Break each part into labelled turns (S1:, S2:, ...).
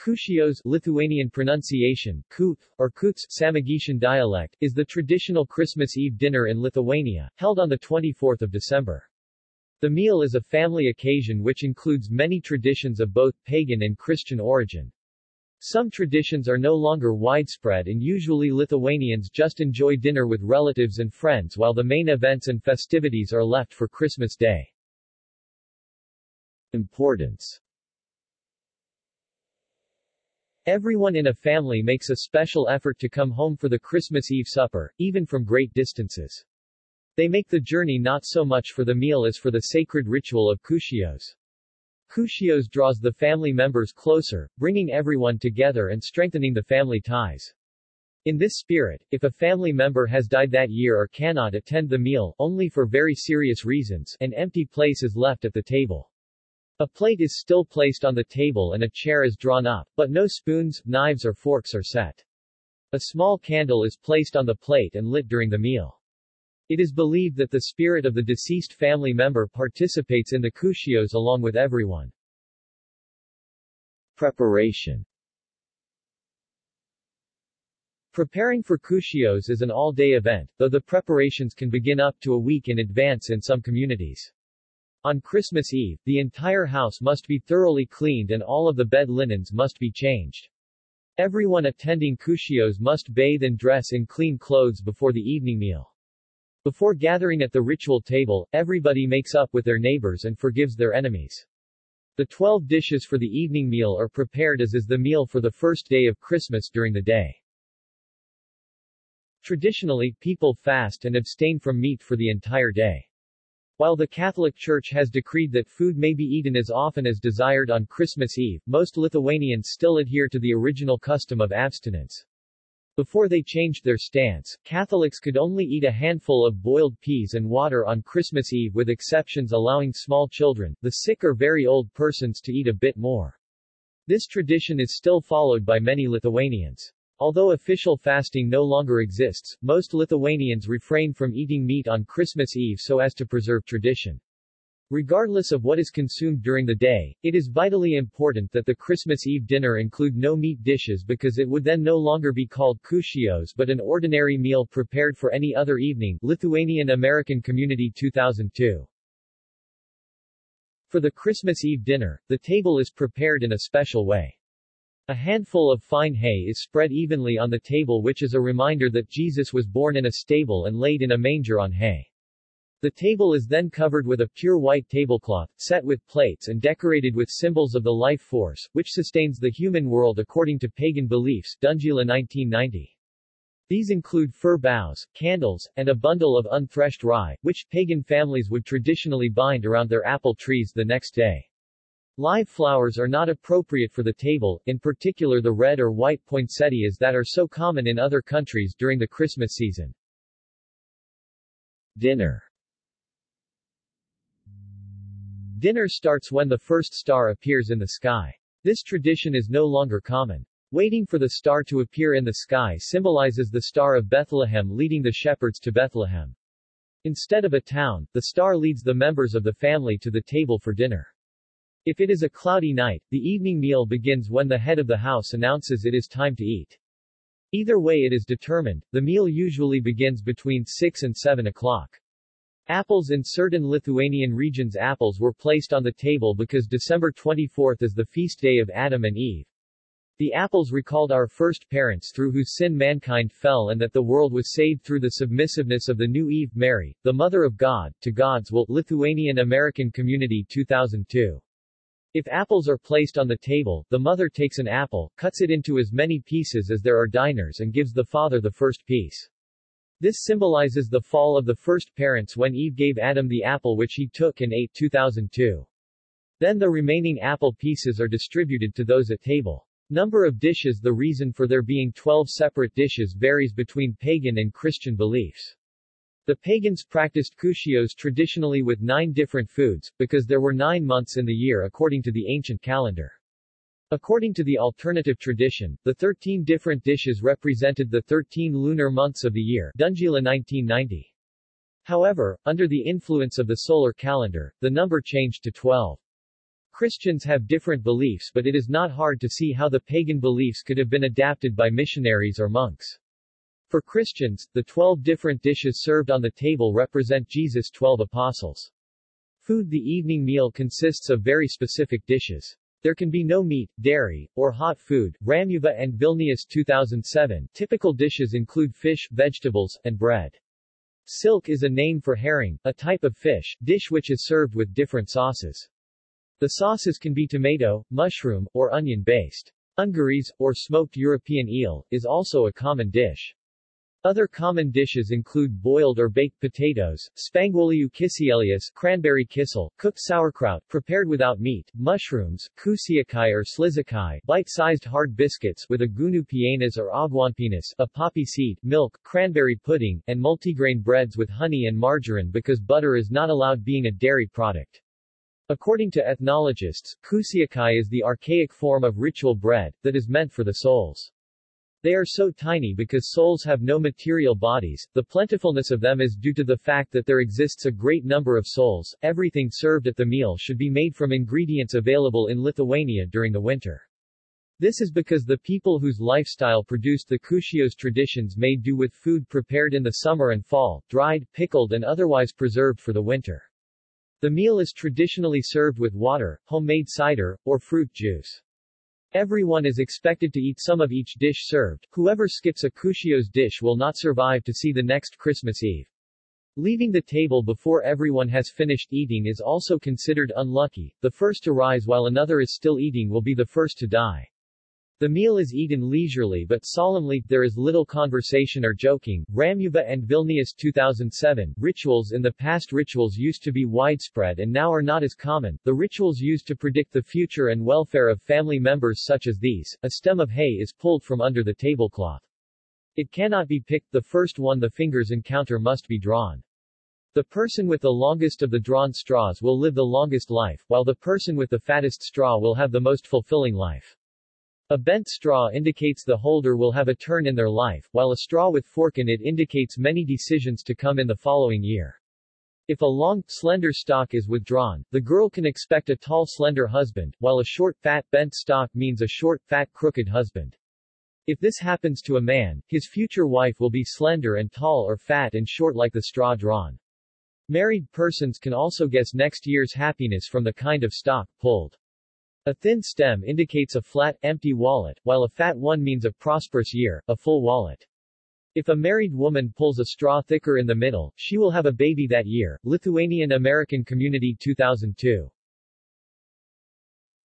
S1: Kūčios Lithuanian pronunciation, Kut, or Kuts Samogitian dialect, is the traditional Christmas Eve dinner in Lithuania, held on 24 December. The meal is a family occasion which includes many traditions of both pagan and Christian origin. Some traditions are no longer widespread and usually Lithuanians just enjoy dinner with relatives and friends while the main events and festivities are left for Christmas Day. Importance Everyone in a family makes a special effort to come home for the Christmas Eve supper, even from great distances. They make the journey not so much for the meal as for the sacred ritual of Kūčios. Kūčios draws the family members closer, bringing everyone together and strengthening the family ties. In this spirit, if a family member has died that year or cannot attend the meal, only for very serious reasons, an empty place is left at the table. A plate is still placed on the table and a chair is drawn up, but no spoons, knives or forks are set. A small candle is placed on the plate and lit during the meal. It is believed that the spirit of the deceased family member participates in the Kūčios along with everyone. Preparation Preparing for Kūčios is an all-day event, though the preparations can begin up to a week in advance in some communities. On Christmas Eve, the entire house must be thoroughly cleaned and all of the bed linens must be changed. Everyone attending Kūčios must bathe and dress in clean clothes before the evening meal. Before gathering at the ritual table, everybody makes up with their neighbors and forgives their enemies. The 12 dishes for the evening meal are prepared as is the meal for the first day of Christmas during the day. Traditionally, people fast and abstain from meat for the entire day. While the Catholic Church has decreed that food may be eaten as often as desired on Christmas Eve, most Lithuanians still adhere to the original custom of abstinence. Before they changed their stance, Catholics could only eat a handful of boiled peas and water on Christmas Eve with exceptions allowing small children, the sick or very old persons to eat a bit more. This tradition is still followed by many Lithuanians. Although official fasting no longer exists, most Lithuanians refrain from eating meat on Christmas Eve so as to preserve tradition. Regardless of what is consumed during the day, it is vitally important that the Christmas Eve dinner include no meat dishes because it would then no longer be called Kūčios but an ordinary meal prepared for any other evening Lithuanian American Community 2002. For the Christmas Eve dinner, the table is prepared in a special way. A handful of fine hay is spread evenly on the table which is a reminder that Jesus was born in a stable and laid in a manger on hay. The table is then covered with a pure white tablecloth, set with plates and decorated with symbols of the life force, which sustains the human world according to pagan beliefs Dundzila 1990. These include fir boughs, candles, and a bundle of unthreshed rye, which pagan families would traditionally bind around their apple trees the next day. Live flowers are not appropriate for the table, in particular the red or white poinsettias that are so common in other countries during the Christmas season. Dinner Dinner starts when the first star appears in the sky. This tradition is no longer common. Waiting for the star to appear in the sky symbolizes the Star of Bethlehem leading the shepherds to Bethlehem. Instead of a town, the star leads the members of the family to the table for dinner. If it is a cloudy night, the evening meal begins when the head of the house announces it is time to eat. Either way it is determined, the meal usually begins between 6 and 7 o'clock. Apples in certain Lithuanian regions apples were placed on the table because December 24 is the feast day of Adam and Eve. The apples recalled our first parents through whose sin mankind fell and that the world was saved through the submissiveness of the new Eve Mary, the Mother of God, to God's will Lithuanian American Community 2002. If apples are placed on the table, the mother takes an apple, cuts it into as many pieces as there are diners and gives the father the first piece. This symbolizes the fall of the first parents when Eve gave Adam the apple which he took and ate 2002. Then the remaining apple pieces are distributed to those at table. Number of dishes The reason for there being 12 separate dishes varies between pagan and Christian beliefs. The pagans practiced Kūčios traditionally with nine different foods, because there were nine months in the year according to the ancient calendar. According to the alternative tradition, the 13 different dishes represented the 13 lunar months of the year Dundzila 1990. However, under the influence of the solar calendar, the number changed to 12. Christians have different beliefs but it is not hard to see how the pagan beliefs could have been adapted by missionaries or monks. For Christians, the twelve different dishes served on the table represent Jesus' twelve apostles. Food The evening meal consists of very specific dishes. There can be no meat, dairy, or hot food. Romuva and Vilnius 2007 Typical dishes include fish, vegetables, and bread. Silk is a name for herring, a type of fish, dish which is served with different sauces. The sauces can be tomato, mushroom, or onion-based. Ungurys, or smoked European eel, is also a common dish. Other common dishes include boiled or baked potatoes, spanguoliu kisielius, cranberry kissel, cooked sauerkraut, prepared without meat, mushrooms, kūčiukai or šližikai, bite-sized hard biscuits with aguonų pienas or aguonpienis, a poppy seed, milk, cranberry pudding, and multigrain breads with honey and margarine because butter is not allowed being a dairy product. According to ethnologists, kūčiukai is the archaic form of ritual bread, that is meant for the souls. They are so tiny because souls have no material bodies, the plentifulness of them is due to the fact that there exists a great number of souls. Everything served at the meal should be made from ingredients available in Lithuania during the winter. This is because the people whose lifestyle produced the Kūčios traditions made do with food prepared in the summer and fall, dried, pickled and otherwise preserved for the winter. The meal is traditionally served with water, homemade cider, or fruit juice. Everyone is expected to eat some of each dish served. Whoever skips a Kūčios dish will not survive to see the next Christmas Eve. Leaving the table before everyone has finished eating is also considered unlucky. The first to rise while another is still eating will be the first to die. The meal is eaten leisurely but solemnly, there is little conversation or joking. Romuva and Vilnius 2007 Rituals In the past rituals used to be widespread and now are not as common. The rituals used to predict the future and welfare of family members such as these. A stem of hay is pulled from under the tablecloth. It cannot be picked, the first one the fingers encounter must be drawn. The person with the longest of the drawn straws will live the longest life, while the person with the fattest straw will have the most fulfilling life. A bent straw indicates the holder will have a turn in their life, while a straw with fork in it indicates many decisions to come in the following year. If a long, slender stalk is withdrawn, the girl can expect a tall slender husband, while a short fat bent stalk means a short fat crooked husband. If this happens to a man, his future wife will be slender and tall or fat and short like the straw drawn. Married persons can also guess next year's happiness from the kind of stalk pulled. A thin stem indicates a flat, empty wallet, while a fat one means a prosperous year, a full wallet. If a married woman pulls a straw thicker in the middle, she will have a baby that year. Lithuanian American Community 2002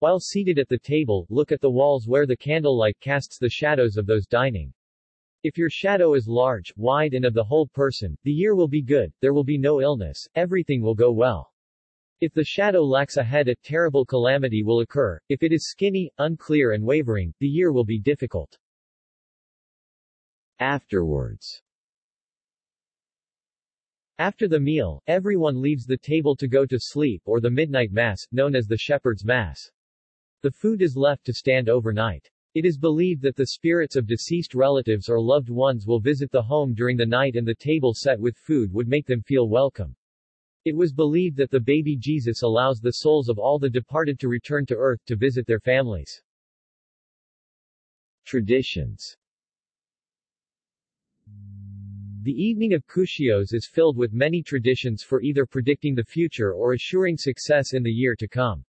S1: While seated at the table, look at the walls where the candlelight casts the shadows of those dining. If your shadow is large, wide and of the whole person, the year will be good, there will be no illness, everything will go well. If the shadow lacks a head a terrible calamity will occur, if it is skinny, unclear and wavering, the year will be difficult. Afterwards After the meal, everyone leaves the table to go to sleep or the midnight mass, known as the shepherd's mass. The food is left to stand overnight. It is believed that the spirits of deceased relatives or loved ones will visit the home during the night and the table set with food would make them feel welcome. It was believed that the baby Jesus allows the souls of all the departed to return to earth to visit their families. Traditions The evening of Kūčios is filled with many traditions for either predicting the future or assuring success in the year to come.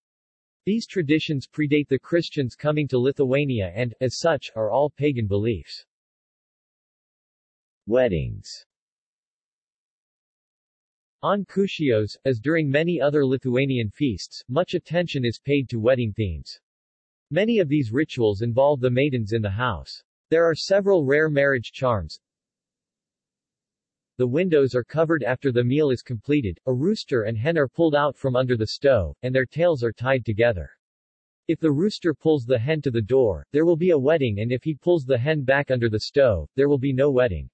S1: These traditions predate the Christians coming to Lithuania and, as such, are all pagan beliefs. Weddings on Kūčios, as during many other Lithuanian feasts, much attention is paid to wedding themes. Many of these rituals involve the maidens in the house. There are several rare marriage charms. The windows are covered after the meal is completed, a rooster and hen are pulled out from under the stove, and their tails are tied together. If the rooster pulls the hen to the door, there will be a wedding and if he pulls the hen back under the stove, there will be no wedding.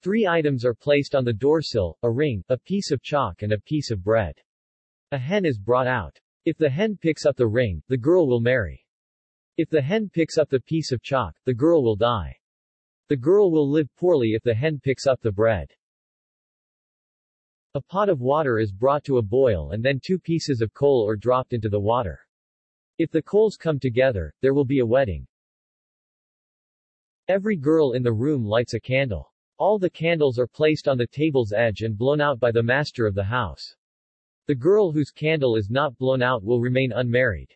S1: Three items are placed on the doorsill, a ring, a piece of chalk and a piece of bread. A hen is brought out. If the hen picks up the ring, the girl will marry. If the hen picks up the piece of chalk, the girl will die. The girl will live poorly if the hen picks up the bread. A pot of water is brought to a boil and then two pieces of coal are dropped into the water. If the coals come together, there will be a wedding. Every girl in the room lights a candle. All the candles are placed on the table's edge and blown out by the master of the house. The girl whose candle is not blown out will remain unmarried.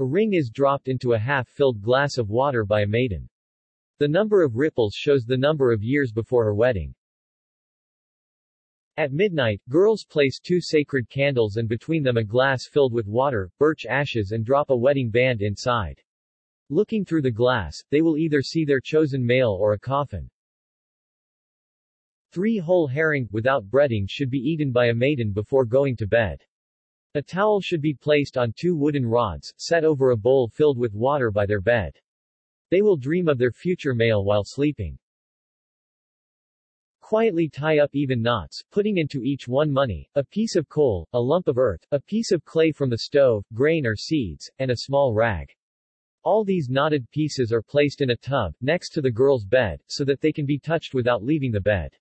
S1: A ring is dropped into a half-filled glass of water by a maiden. The number of ripples shows the number of years before her wedding. At midnight, girls place two sacred candles and between them a glass filled with water, birch ashes and drop a wedding band inside. Looking through the glass, they will either see their chosen male or a coffin. Three whole herring, without breading should be eaten by a maiden before going to bed. A towel should be placed on two wooden rods, set over a bowl filled with water by their bed. They will dream of their future male while sleeping. Quietly tie up even knots, putting into each one money, a piece of coal, a lump of earth, a piece of clay from the stove, grain or seeds, and a small rag. All these knotted pieces are placed in a tub, next to the girl's bed, so that they can be touched without leaving the bed.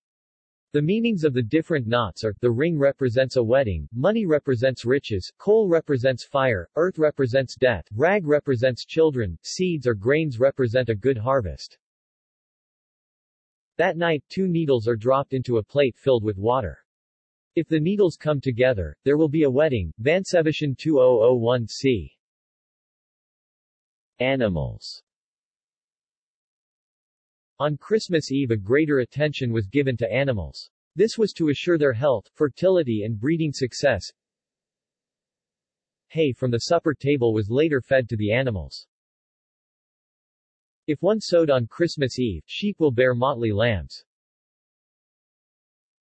S1: The meanings of the different knots are, the ring represents a wedding, money represents riches, coal represents fire, earth represents death, rag represents children, seeds or grains represent a good harvest. That night two needles are dropped into a plate filled with water. If the needles come together, there will be a wedding, Vansevičienė 2001c. Animals On Christmas Eve a greater attention was given to animals. This was to assure their health, fertility and breeding success. Hay from the supper table was later fed to the animals. If one sowed on Christmas Eve, sheep will bear motley lambs.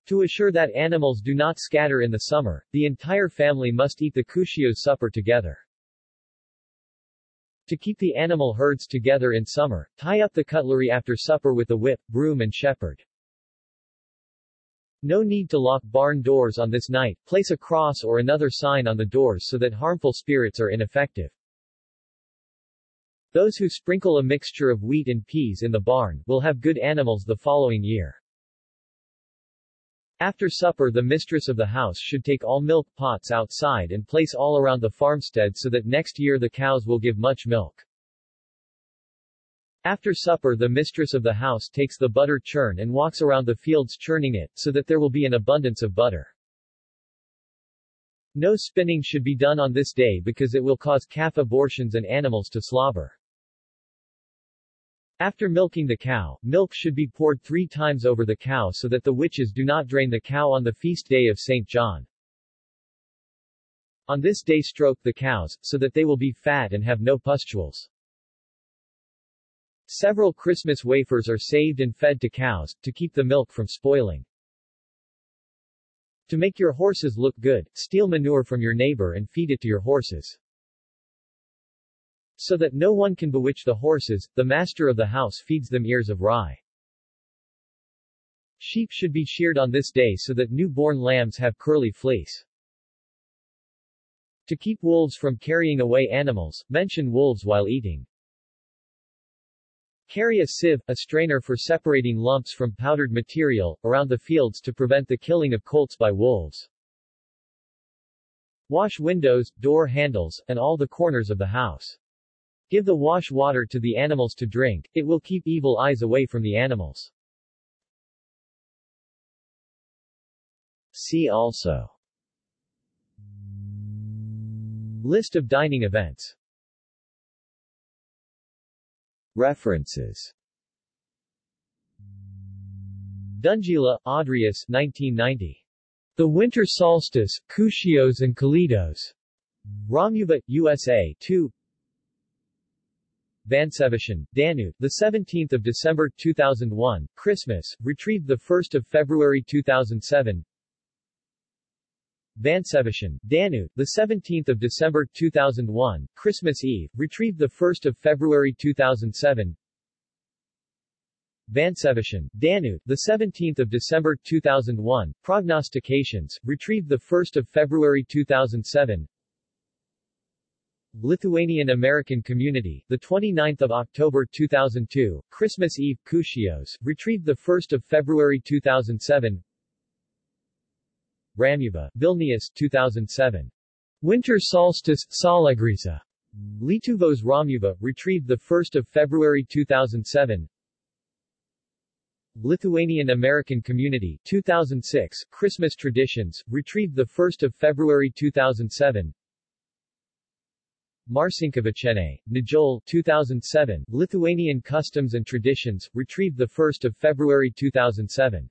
S1: To assure that animals do not scatter in the summer, the entire family must eat the Kūčios supper together. To keep the animal herds together in summer, tie up the cutlery after supper with a whip, broom and shepherd. No need to lock barn doors on this night, place a cross or another sign on the doors so that harmful spirits are ineffective. Those who sprinkle a mixture of wheat and peas in the barn, will have good animals the following year. After supper the mistress of the house should take all milk pots outside and place all around the farmstead so that next year the cows will give much milk. After supper the mistress of the house takes the butter churn and walks around the fields churning it, so that there will be an abundance of butter. No spinning should be done on this day because it will cause calf abortions and animals to slobber. After milking the cow, milk should be poured three times over the cow so that the witches do not drain the cow on the feast day of St. John. On this day stroke the cows, so that they will be fat and have no pustules. Several Christmas wafers are saved and fed to cows, to keep the milk from spoiling. To make your horses look good, steal manure from your neighbor and feed it to your horses. So that no one can bewitch the horses, the master of the house feeds them ears of rye. Sheep should be sheared on this day so that new-born lambs have curly fleece. To keep wolves from carrying away animals, mention wolves while eating. Carry a sieve, a strainer for separating lumps from powdered material, around the fields to prevent the killing of colts by wolves. Wash windows, door handles, and all the corners of the house. Give the wash water to the animals to drink, it will keep evil eyes away from the animals. See also List of dining events References Dundzila, Audrius 1990. The Winter Solstice, Kūčios and Kalėdos. Romuva, USA 2 Vansevičienė, Danu, the 17th of December 2001, Christmas, retrieved the 1st of February 2007. Vansevičienė, Danu, the 17th of December 2001, Christmas Eve, retrieved the 1st of February 2007. Vansevičienė, Danu, the 17th of December 2001, Prognostications, retrieved the 1st of February 2007. Lithuanian American Community, the 29th of October 2002, Christmas Eve, Kūčios, retrieved the 1st of February 2007. Romuva, Vilnius, 2007. Winter Solstice, Saulėgrįža. Lietuvos Romuva, retrieved 1 February 2007 Lithuanian American Community 2006, Christmas Traditions, retrieved 1 February 2007 Marcinkevičienė, Nijole 2007, Lithuanian Customs and Traditions, retrieved 1 February 2007